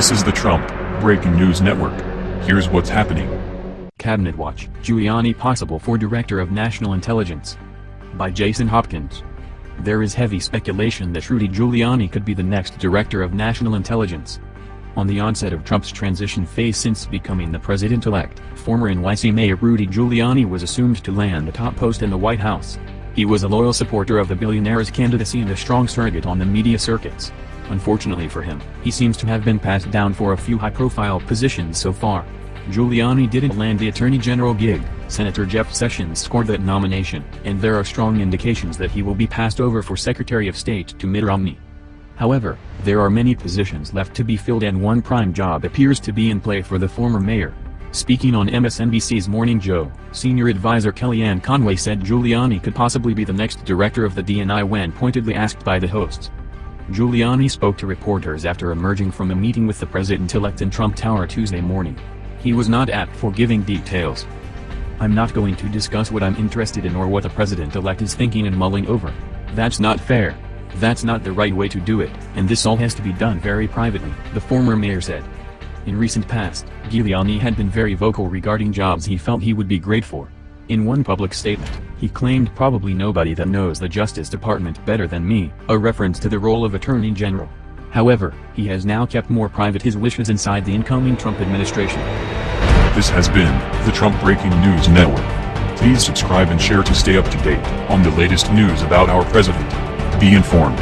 This is the Trump Breaking News Network. Here's what's happening. Cabinet Watch, Giuliani possible for Director of National Intelligence. By Jason Hopkins. There is heavy speculation that Rudy Giuliani could be the next Director of National Intelligence. On the onset of Trump's transition phase since becoming the president-elect, former NYC Mayor Rudy Giuliani was assumed to land a top post in the White House. He was a loyal supporter of the billionaire's candidacy and a strong surrogate on the media circuits. Unfortunately for him, he seems to have been passed down for a few high-profile positions so far. Giuliani didn't land the Attorney General gig, Senator Jeff Sessions scored that nomination, and there are strong indications that he will be passed over for Secretary of State to Mitt Romney. However, there are many positions left to be filled and one prime job appears to be in play for the former mayor. Speaking on MSNBC's Morning Joe, senior advisor Kellyanne Conway said Giuliani could possibly be the next director of the DNI when pointedly asked by the hosts. Giuliani spoke to reporters after emerging from a meeting with the president-elect in Trump Tower Tuesday morning. He was not apt for giving details. I'm not going to discuss what I'm interested in or what the president-elect is thinking and mulling over. That's not fair. That's not the right way to do it, and this all has to be done very privately, the former mayor said. In recent past, Giuliani had been very vocal regarding jobs he felt he would be great for. In one public statement, he claimed probably nobody that knows the Justice Department better than me, a reference to the role of Attorney General. However, he has now kept more private his wishes inside the incoming Trump administration. This has been the Trump Breaking News Network. Please subscribe and share to stay up to date on the latest news about our president. Be informed.